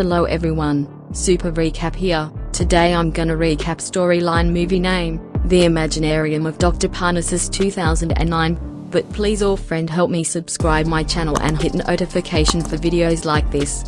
Hello everyone, super recap here. Today I'm gonna recap storyline movie name, The Imaginarium of Dr. Parnassus 2009. But please all friend help me subscribe my channel and hit notification for videos like this.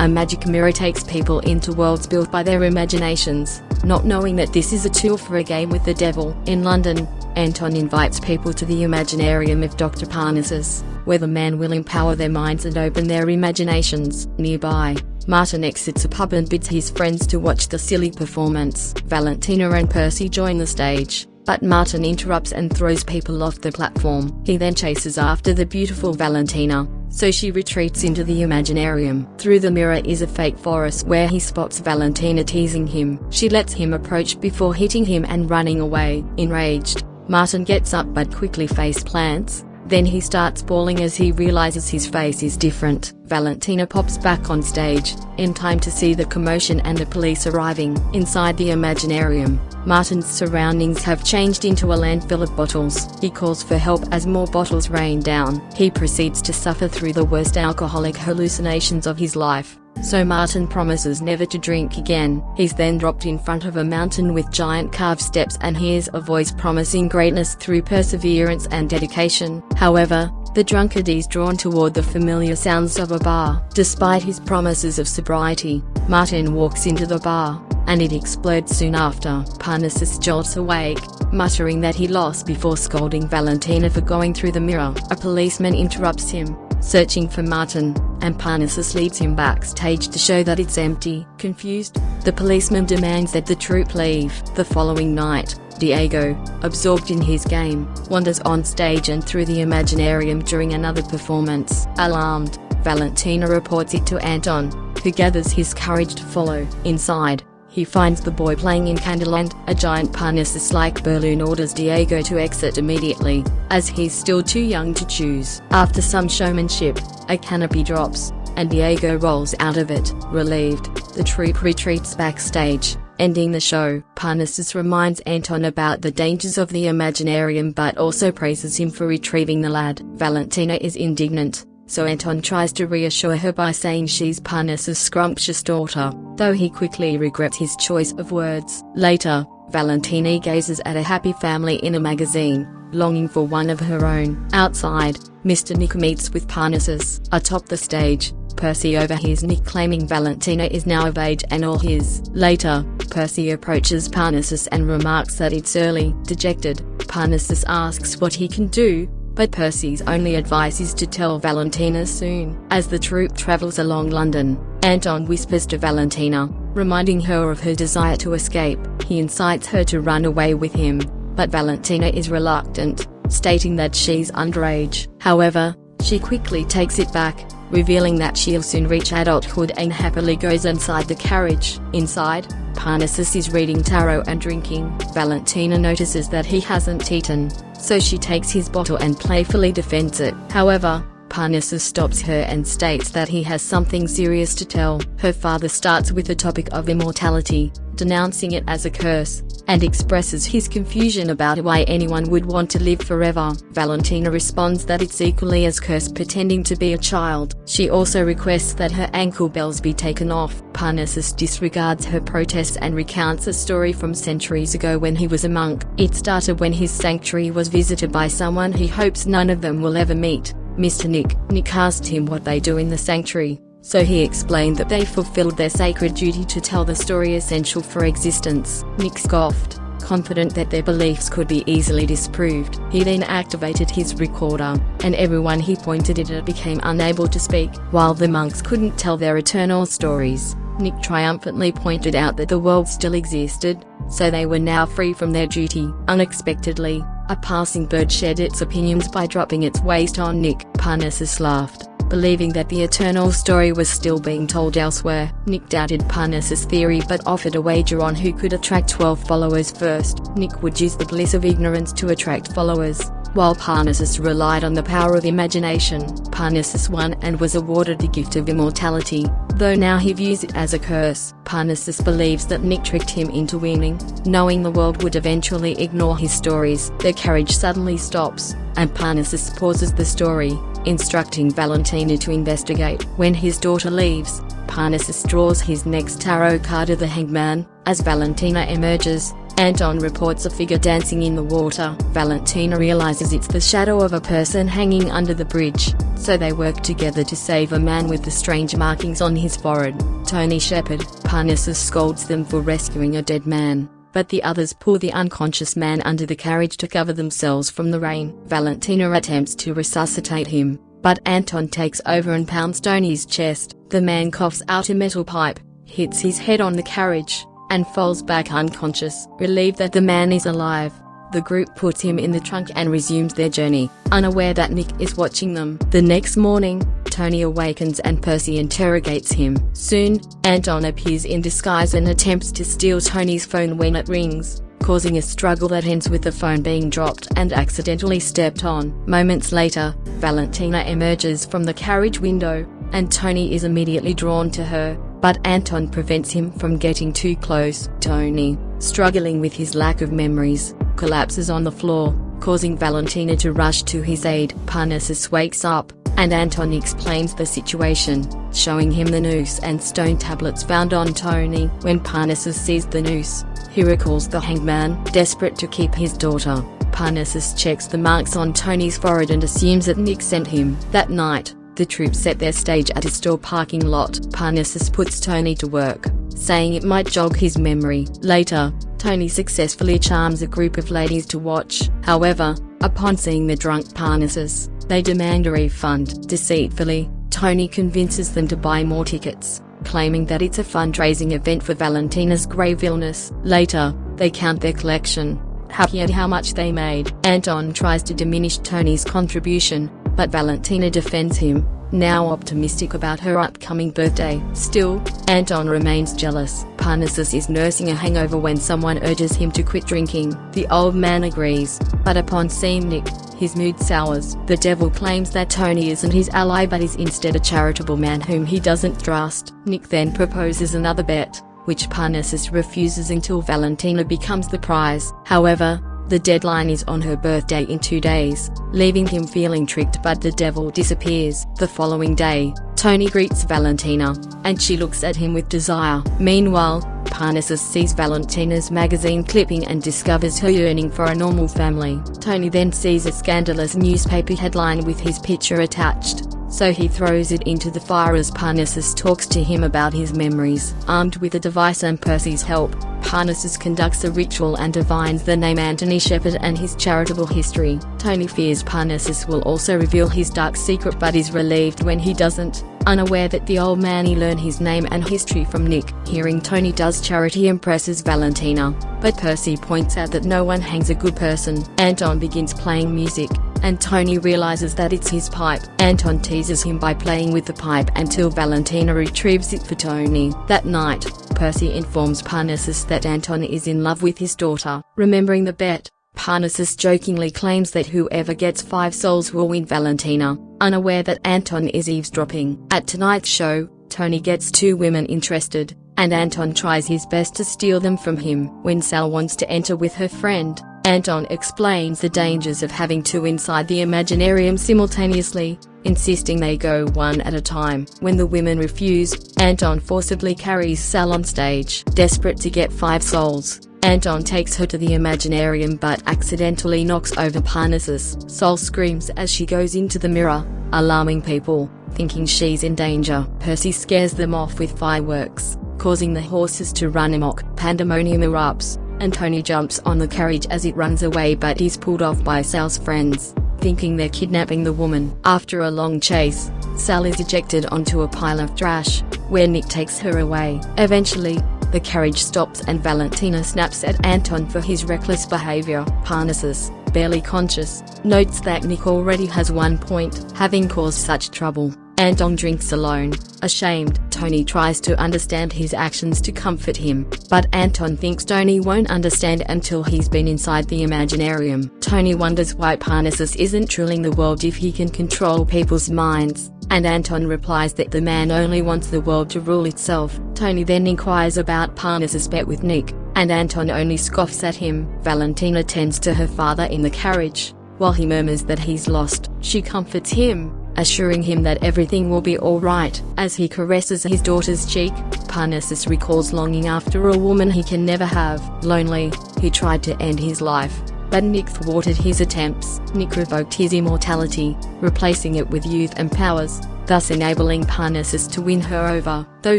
A magic mirror takes people into worlds built by their imaginations, not knowing that this is a tool for a game with the devil. In London, Anton invites people to the Imaginarium of Dr. Parnassus, where the man will empower their minds and open their imaginations. Nearby, Martin exits a pub and bids his friends to watch the silly performance. Valentina and Percy join the stage, but Martin interrupts and throws people off the platform. He then chases after the beautiful Valentina, so she retreats into the Imaginarium. Through the mirror is a fake forest where he spots Valentina teasing him. She lets him approach before hitting him and running away. Enraged, Martin gets up but quickly face plants, then he starts bawling as he realizes his face is different. Valentina pops back on stage, in time to see the commotion and the police arriving. Inside the Imaginarium, Martin's surroundings have changed into a landfill of bottles. He calls for help as more bottles rain down. He proceeds to suffer through the worst alcoholic hallucinations of his life. So Martin promises never to drink again. He's then dropped in front of a mountain with giant carved steps and hears a voice promising greatness through perseverance and dedication. However, the drunkard is drawn toward the familiar sounds of a bar. Despite his promises of sobriety, Martin walks into the bar, and it explodes soon after. Parnassus jolts awake, muttering that he lost before scolding Valentina for going through the mirror. A policeman interrupts him, searching for Martin, and Parnassus leads him backstage to show that it's empty. Confused, the policeman demands that the troupe leave. The following night, Diego, absorbed in his game, wanders on stage and through the Imaginarium during another performance. Alarmed, Valentina reports it to Anton, who gathers his courage to follow. Inside, he finds the boy playing in Candyland. A giant Parnassus-like balloon orders Diego to exit immediately, as he's still too young to choose. After some showmanship, a canopy drops, and Diego rolls out of it. Relieved, the troupe retreats backstage, ending the show. Parnassus reminds Anton about the dangers of the Imaginarium but also praises him for retrieving the lad. Valentina is indignant, so Anton tries to reassure her by saying she's Parnassus' scrumptious daughter, though he quickly regrets his choice of words. Later, Valentina gazes at a happy family in a magazine, longing for one of her own. Outside, Mr. Nick meets with Parnassus. Atop the stage, Percy overhears Nick claiming Valentina is now of age and all his. Later, Percy approaches Parnassus and remarks that it's early. Dejected, Parnassus asks what he can do, but Percy's only advice is to tell Valentina soon. As the troupe travels along London, Anton whispers to Valentina, reminding her of her desire to escape. He incites her to run away with him, but Valentina is reluctant, stating that she's underage. However, she quickly takes it back, revealing that she'll soon reach adulthood and happily goes inside the carriage. Inside, Parnassus is reading tarot and drinking. Valentina notices that he hasn't eaten, so she takes his bottle and playfully defends it. However, Parnassus stops her and states that he has something serious to tell. Her father starts with the topic of immortality, denouncing it as a curse, and expresses his confusion about why anyone would want to live forever. Valentina responds that it's equally as cursed pretending to be a child. She also requests that her ankle bells be taken off. Parnassus disregards her protests and recounts a story from centuries ago when he was a monk. It started when his sanctuary was visited by someone he hopes none of them will ever meet. Mr. Nick. Nick asked him what they do in the sanctuary, so he explained that they fulfilled their sacred duty to tell the story essential for existence. Nick scoffed, confident that their beliefs could be easily disproved. He then activated his recorder, and everyone he pointed it at became unable to speak, while the monks couldn't tell their eternal stories. Nick triumphantly pointed out that the world still existed, so they were now free from their duty. Unexpectedly, a passing bird shared its opinions by dropping its waste on Nick. Parnassus laughed, believing that the eternal story was still being told elsewhere. Nick doubted Parnassus' theory but offered a wager on who could attract 12 followers first. Nick would use the bliss of ignorance to attract followers, while Parnassus relied on the power of imagination. Parnassus won and was awarded the gift of immortality, though now he views it as a curse. Parnassus believes that Nick tricked him into winning, knowing the world would eventually ignore his stories. The carriage suddenly stops, and Parnassus pauses the story, instructing Valentina to investigate. When his daughter leaves, Parnassus draws his next tarot card of the Hangman. As Valentina emerges, Anton reports a figure dancing in the water. Valentina realizes it's the shadow of a person hanging under the bridge, so they work together to save a man with the strange markings on his forehead. Tony Shepard, Parnassus scolds them for rescuing a dead man, but the others pull the unconscious man under the carriage to cover themselves from the rain. Valentina attempts to resuscitate him, but Anton takes over and pounds Tony's chest. The man coughs out a metal pipe, hits his head on the carriage, and falls back unconscious. Relieved that the man is alive, the group puts him in the trunk and resumes their journey, unaware that Nick is watching them. The next morning, Tony awakens and Percy interrogates him. Soon, Anton appears in disguise and attempts to steal Tony's phone when it rings, causing a struggle that ends with the phone being dropped and accidentally stepped on. Moments later, Valentina emerges from the carriage window, and Tony is immediately drawn to her, but Anton prevents him from getting too close. Tony, struggling with his lack of memories, collapses on the floor, causing Valentina to rush to his aid. Parnassus wakes up, and Anton explains the situation, showing him the noose and stone tablets found on Tony. When Parnassus sees the noose, he recalls the hangman, desperate to keep his daughter. Parnassus checks the marks on Tony's forehead and assumes that Nick sent him. That night, the troops set their stage at a store parking lot. Parnassus puts Tony to work, saying it might jog his memory. Later, Tony successfully charms a group of ladies to watch. However, upon seeing the drunk Parnassus, they demand a refund. Deceitfully, Tony convinces them to buy more tickets, claiming that it's a fundraising event for Valentina's grave illness. Later, they count their collection, happy at how much they made. Anton tries to diminish Tony's contribution, but Valentina defends him, now optimistic about her upcoming birthday. Still, Anton remains jealous. Parnassus is nursing a hangover when someone urges him to quit drinking. The old man agrees, but upon seeing Nick, his mood sours. The devil claims that Tony isn't his ally but is instead a charitable man whom he doesn't trust. Nick then proposes another bet, which Parnassus refuses until Valentina becomes the prize. However, the deadline is on her birthday in two days, leaving him feeling tricked but the devil disappears. The following day, Tony greets Valentina, and she looks at him with desire. Meanwhile, Parnassus sees Valentina's magazine clipping and discovers her yearning for a normal family. Tony then sees a scandalous newspaper headline with his picture attached, so he throws it into the fire as Parnassus talks to him about his memories. Armed with a device and Percy's help, Parnassus conducts a ritual and divines the name Anthony Shepard and his charitable history. Tony fears Parnassus will also reveal his dark secret but is relieved when he doesn't, unaware that the old man he learned his name and history from Nick. Hearing Tony does charity impresses Valentina, but Percy points out that no one hangs a good person. Anton begins playing music, and Tony realizes that it's his pipe. Anton teases him by playing with the pipe until Valentina retrieves it for Tony. That night, Percy informs Parnassus that Anton is in love with his daughter. Remembering the bet, Parnassus jokingly claims that whoever gets five souls will win Valentina, unaware that Anton is eavesdropping. At tonight's show, Tony gets two women interested, and Anton tries his best to steal them from him. When Sal wants to enter with her friend, Anton explains the dangers of having two inside the Imaginarium simultaneously, insisting they go one at a time. When the women refuse, Anton forcibly carries Sal on stage. Desperate to get five souls, Anton takes her to the Imaginarium but accidentally knocks over Parnassus. Sal screams as she goes into the mirror, alarming people, thinking she's in danger. Percy scares them off with fireworks, causing the horses to run amok. Pandemonium erupts, and Tony jumps on the carriage as it runs away but is pulled off by Sal's friends, thinking they're kidnapping the woman. After a long chase, Sal is ejected onto a pile of trash, where Nick takes her away. Eventually, the carriage stops and Valentina snaps at Anton for his reckless behavior. Parnassus, barely conscious, notes that Nick already has one point, having caused such trouble. Anton drinks alone. Ashamed, Tony tries to understand his actions to comfort him, but Anton thinks Tony won't understand until he's been inside the Imaginarium. Tony wonders why Parnassus isn't ruling the world if he can control people's minds, and Anton replies that the man only wants the world to rule itself. Tony then inquires about Parnassus' bet with Nick, and Anton only scoffs at him. Valentina tends to her father in the carriage, while he murmurs that he's lost. She comforts him, assuring him that everything will be alright. As he caresses his daughter's cheek, Parnassus recalls longing after a woman he can never have. Lonely, he tried to end his life, but Nick thwarted his attempts. Nick revoked his immortality, replacing it with youth and powers, thus enabling Parnassus to win her over. Though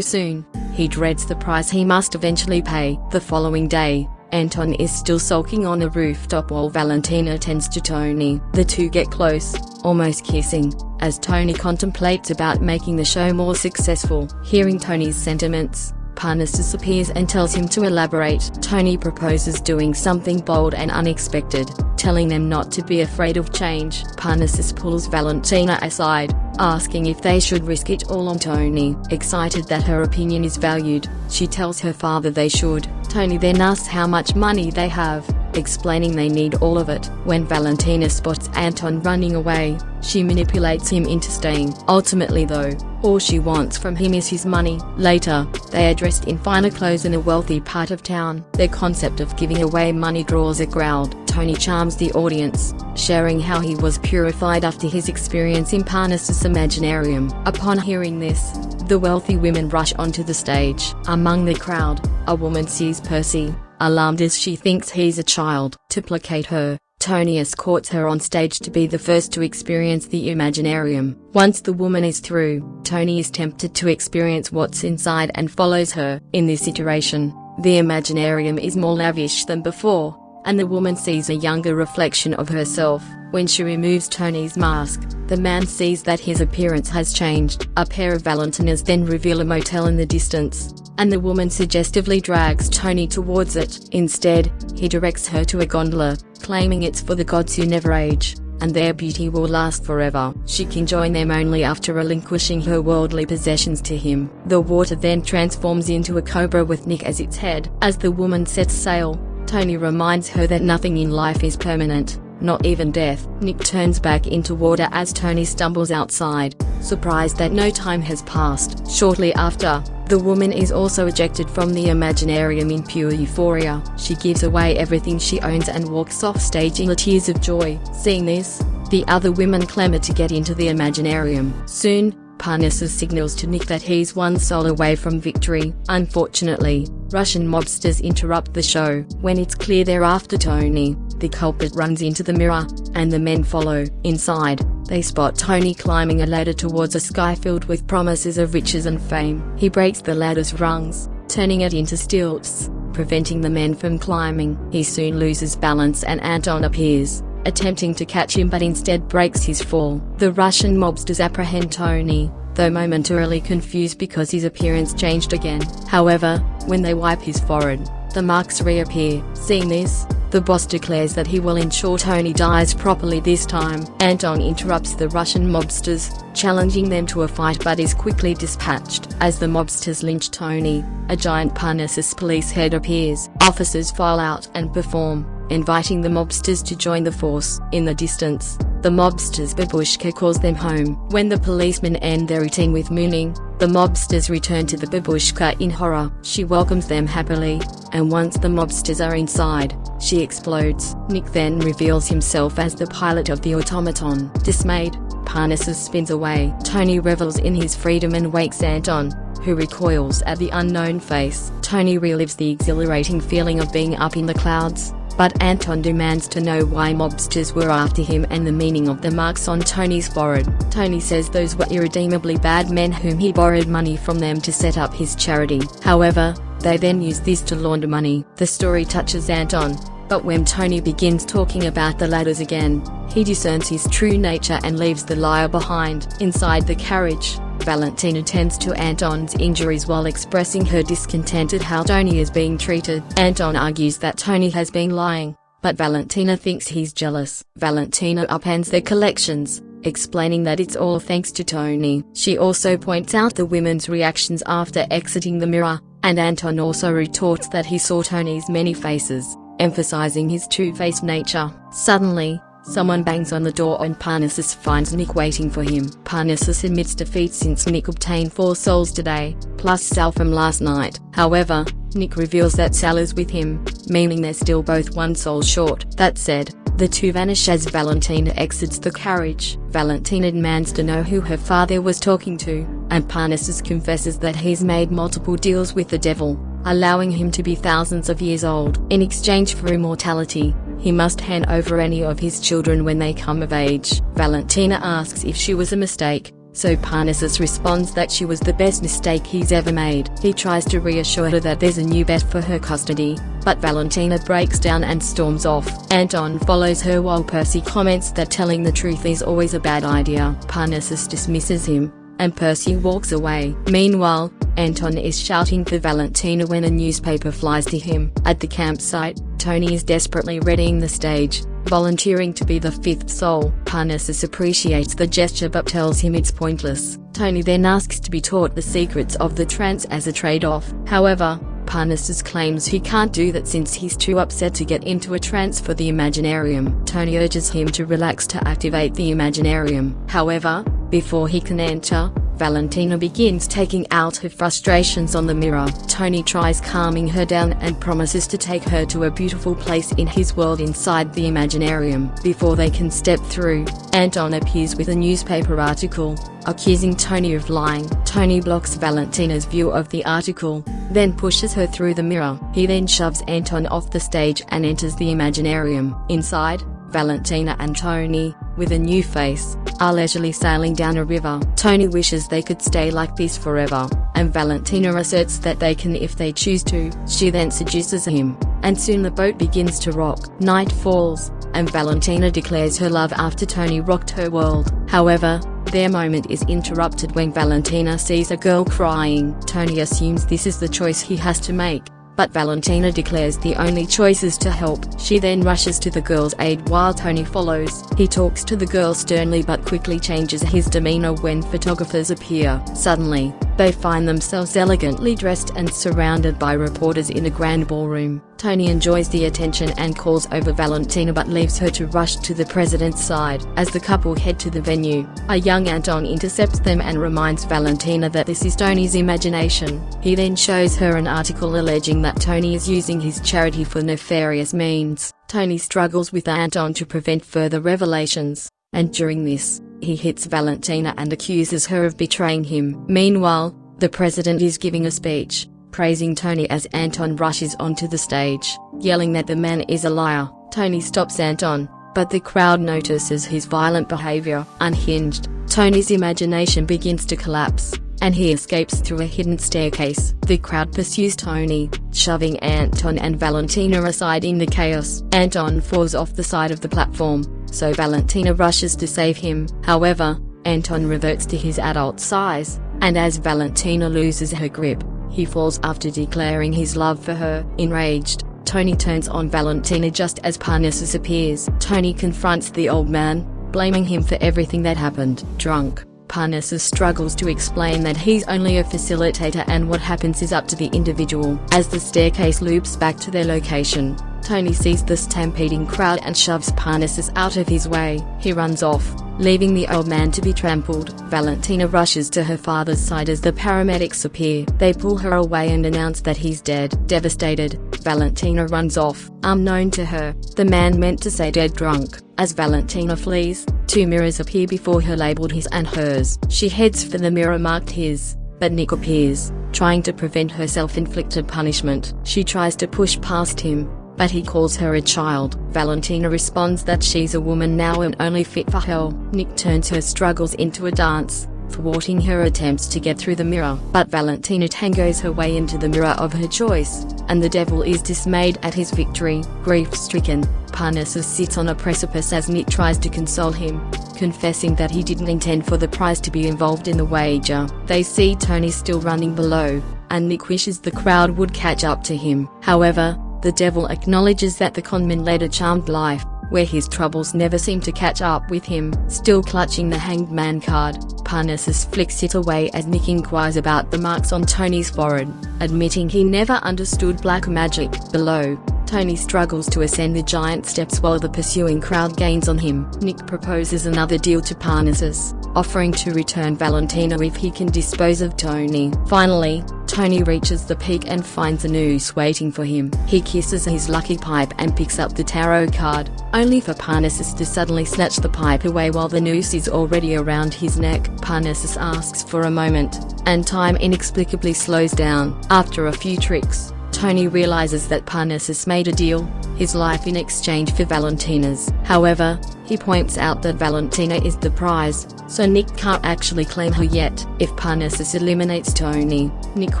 soon, he dreads the price he must eventually pay. The following day, Anton is still sulking on a rooftop while Valentina tends to Tony. The two get close, almost kissing, as Tony contemplates about making the show more successful. Hearing Tony's sentiments, Parnassus disappears and tells him to elaborate. Tony proposes doing something bold and unexpected, telling them not to be afraid of change. Parnassus pulls Valentina aside, asking if they should risk it all on Tony. Excited that her opinion is valued, she tells her father they should. Tony then asks how much money they have, explaining they need all of it. When Valentina spots Anton running away, she manipulates him into staying. Ultimately though, all she wants from him is his money. Later, they are dressed in finer clothes in a wealthy part of town. Their concept of giving away money draws a crowd. Tony charms the audience, sharing how he was purified after his experience in Parnassus Imaginarium. Upon hearing this, the wealthy women rush onto the stage. Among the crowd, a woman sees Percy, alarmed as she thinks he's a child. To placate her, Tony escorts her on stage to be the first to experience the Imaginarium. Once the woman is through, Tony is tempted to experience what's inside and follows her. In this iteration, the Imaginarium is more lavish than before, and the woman sees a younger reflection of herself. When she removes Tony's mask, the man sees that his appearance has changed. A pair of Valentinas then reveal a motel in the distance, and the woman suggestively drags Tony towards it. Instead, he directs her to a gondola, claiming it's for the gods who never age, and their beauty will last forever. She can join them only after relinquishing her worldly possessions to him. The water then transforms into a cobra with Nick as its head. As the woman sets sail, Tony reminds her that nothing in life is permanent not even death. Nick turns back into water as Tony stumbles outside, surprised that no time has passed. Shortly after, the woman is also ejected from the Imaginarium in pure euphoria. She gives away everything she owns and walks off stage in tears of joy. Seeing this, the other women clamor to get into the Imaginarium. Soon, Parnassus signals to Nick that he's one soul away from victory. Unfortunately, Russian mobsters interrupt the show. When it's clear they're after Tony, the culprit runs into the mirror, and the men follow. Inside, they spot Tony climbing a ladder towards a sky filled with promises of riches and fame. He breaks the ladder's rungs, turning it into stilts, preventing the men from climbing. He soon loses balance and Anton appears, attempting to catch him but instead breaks his fall. The Russian mobsters apprehend Tony, though momentarily confused because his appearance changed again. However, when they wipe his forehead, the marks reappear. Seeing this, the boss declares that he will ensure Tony dies properly this time. Anton interrupts the Russian mobsters, challenging them to a fight but is quickly dispatched. As the mobsters lynch Tony, a giant Parnassus police head appears. Officers file out and perform, inviting the mobsters to join the force. In the distance, the mobsters' babushka calls them home. When the policemen end their routine with mooning, the mobsters return to the babushka in horror. She welcomes them happily, and once the mobsters are inside, she explodes. Nick then reveals himself as the pilot of the automaton. Dismayed, Parnassus spins away. Tony revels in his freedom and wakes Anton, who recoils at the unknown face. Tony relives the exhilarating feeling of being up in the clouds, but Anton demands to know why mobsters were after him and the meaning of the marks on Tony's forehead. Tony says those were irredeemably bad men whom he borrowed money from them to set up his charity. However, they then used this to launder money. The story touches Anton, but when Tony begins talking about the ladders again, he discerns his true nature and leaves the liar behind. Inside the carriage, Valentina tends to Anton's injuries while expressing her discontent at how Tony is being treated. Anton argues that Tony has been lying, but Valentina thinks he's jealous. Valentina upends their collections, explaining that it's all thanks to Tony. She also points out the women's reactions after exiting the mirror, and Anton also retorts that he saw Tony's many faces, emphasizing his two-faced nature. Suddenly, Someone bangs on the door and Parnassus finds Nick waiting for him. Parnassus admits defeat since Nick obtained four souls today, plus Sal from last night. However, Nick reveals that Sal is with him, meaning they're still both one soul short. That said, The two vanish as Valentina exits the carriage. Valentina demands to know who her father was talking to, and Parnassus confesses that he's made multiple deals with the devil, allowing him to be thousands of years old. In exchange for immortality, he must hand over any of his children when they come of age. Valentina asks if she was a mistake, so Parnassus responds that she was the best mistake he's ever made. He tries to reassure her that there's a new bet for her custody, but Valentina breaks down and storms off. Anton follows her while Percy comments that telling the truth is always a bad idea. Parnassus dismisses him, and Percy walks away. Meanwhile, Anton is shouting for Valentina when a newspaper flies to him. At the campsite, Tony is desperately readying the stage, volunteering to be the fifth soul. Parnassus appreciates the gesture but tells him it's pointless. Tony then asks to be taught the secrets of the trance as a trade-off. However, Parnassus claims he can't do that since he's too upset to get into a trance for the Imaginarium. Tony urges him to relax to activate the Imaginarium. However, before he can enter, Valentina begins taking out her frustrations on the mirror. Tony tries calming her down and promises to take her to a beautiful place in his world inside the Imaginarium. Before they can step through, Anton appears with a newspaper article, accusing Tony of lying. Tony blocks Valentina's view of the article, then pushes her through the mirror. He then shoves Anton off the stage and enters the Imaginarium. Inside, Valentina and Tony, with a new face, are leisurely sailing down a river. Tony wishes they could stay like this forever, and Valentina asserts that they can if they choose to. She then seduces him, and soon the boat begins to rock. Night falls, and Valentina declares her love after Tony rocked her world. However, their moment is interrupted when Valentina sees a girl crying. Tony assumes this is the choice he has to make, but Valentina declares the only choice is to help. She then rushes to the girl's aid while Tony follows. He talks to the girl sternly but quickly changes his demeanor when photographers appear. Suddenly, they find themselves elegantly dressed and surrounded by reporters in a grand ballroom. Tony enjoys the attention and calls over Valentina but leaves her to rush to the president's side. As the couple head to the venue, a young Anton intercepts them and reminds Valentina that this is Tony's imagination. He then shows her an article alleging that Tony is using his charity for nefarious means. Tony struggles with Anton to prevent further revelations, and during this, he hits Valentina and accuses her of betraying him. Meanwhile, the president is giving a speech, praising Tony as Anton rushes onto the stage, yelling that the man is a liar. Tony stops Anton, but the crowd notices his violent behavior. Unhinged, Tony's imagination begins to collapse, and he escapes through a hidden staircase. The crowd pursues Tony, shoving Anton and Valentina aside in the chaos. Anton falls off the side of the platform, so Valentina rushes to save him. However, Anton reverts to his adult size, and as Valentina loses her grip, he falls after declaring his love for her. Enraged, Tony turns on Valentina just as Parnassus appears. Tony confronts the old man, blaming him for everything that happened. Drunk, Parnassus struggles to explain that he's only a facilitator and what happens is up to the individual. As the staircase loops back to their location, Tony sees the stampeding crowd and shoves Parnassus out of his way. He runs off, leaving the old man to be trampled. Valentina rushes to her father's side as the paramedics appear. They pull her away and announce that he's dead. Devastated, Valentina runs off. Unknown to her, the man meant to say dead drunk. As Valentina flees, two mirrors appear before her labeled his and hers. She heads for the mirror marked his, but Nick appears, trying to prevent her self-inflicted punishment. She tries to push past him, but he calls her a child. Valentina responds that she's a woman now and only fit for hell. Nick turns her struggles into a dance, thwarting her attempts to get through the mirror. But Valentina tangos her way into the mirror of her choice, and the devil is dismayed at his victory. Grief-stricken, Parnassus sits on a precipice as Nick tries to console him, confessing that he didn't intend for the prize to be involved in the wager. They see Tony still running below, and Nick wishes the crowd would catch up to him. However, the devil acknowledges that the conman led a charmed life, where his troubles never seem to catch up with him. Still clutching the hanged man card, Parnassus flicks it away as Nick inquires about the marks on Tony's forehead, admitting he never understood black magic. Below, Tony struggles to ascend the giant steps while the pursuing crowd gains on him. Nick proposes another deal to Parnassus, offering to return Valentina if he can dispose of Tony. Finally, Tony reaches the peak and finds a noose waiting for him. He kisses his lucky pipe and picks up the tarot card, only for Parnassus to suddenly snatch the pipe away while the noose is already around his neck. Parnassus asks for a moment, and time inexplicably slows down. After a few tricks, Tony realizes that Parnassus made a deal, his life in exchange for Valentina's. However, he points out that Valentina is the prize, so Nick can't actually claim her yet. If Parnassus eliminates Tony, Nick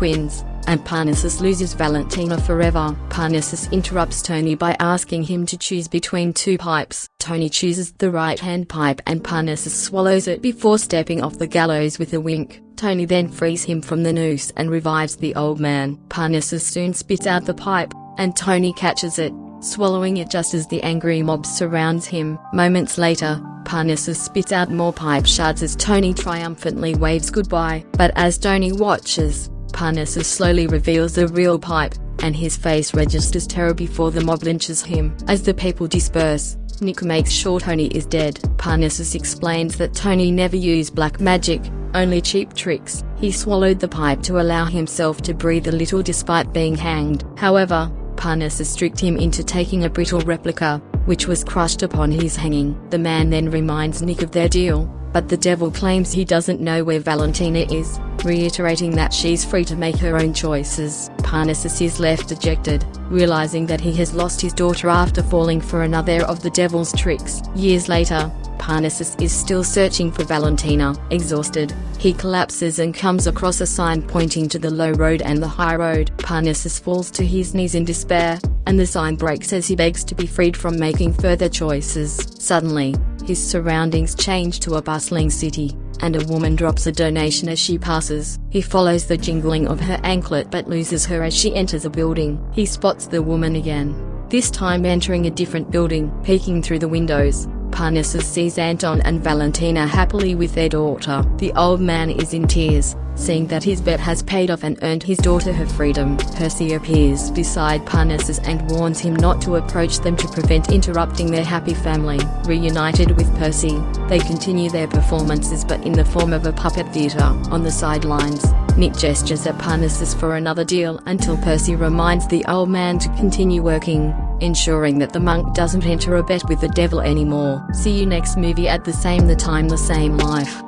wins, and Parnassus loses Valentina forever. Parnassus interrupts Tony by asking him to choose between two pipes. Tony chooses the right-hand pipe and Parnassus swallows it before stepping off the gallows with a wink. Tony then frees him from the noose and revives the old man. Parnassus soon spits out the pipe, and Tony catches it, swallowing it just as the angry mob surrounds him. Moments later, Parnassus spits out more pipe shards as Tony triumphantly waves goodbye. But as Tony watches, Parnassus slowly reveals the real pipe, and his face registers terror before the mob lynches him. As the people disperse, Nick makes sure Tony is dead. Parnassus explains that Tony never used black magic, only cheap tricks. He swallowed the pipe to allow himself to breathe a little despite being hanged. However, Parnassus tricked him into taking a brittle replica, which was crushed upon his hanging. The man then reminds Nick of their deal, but the devil claims he doesn't know where Valentina is, reiterating that she's free to make her own choices. Parnassus is left dejected, realizing that he has lost his daughter after falling for another of the devil's tricks. Years later, Parnassus is still searching for Valentina. Exhausted, he collapses and comes across a sign pointing to the low road and the high road. Parnassus falls to his knees in despair, and the sign breaks as he begs to be freed from making further choices. Suddenly, his surroundings change to a bustling city, and a woman drops a donation as she passes. He follows the jingling of her anklet but loses her as she enters a building. He spots the woman again, this time entering a different building, peeking through the windows. Parnassus sees Anton and Valentina happily with their daughter. The old man is in tears, seeing that his bet has paid off and earned his daughter her freedom. Percy appears beside Parnassus and warns him not to approach them to prevent interrupting their happy family. Reunited with Percy, they continue their performances but in the form of a puppet theatre. On the sidelines, Nick gestures at Parnassus for another deal until Percy reminds the old man to continue working ensuring that the monk doesn't enter a bet with the devil anymore. See you next movie at the same the time the same life.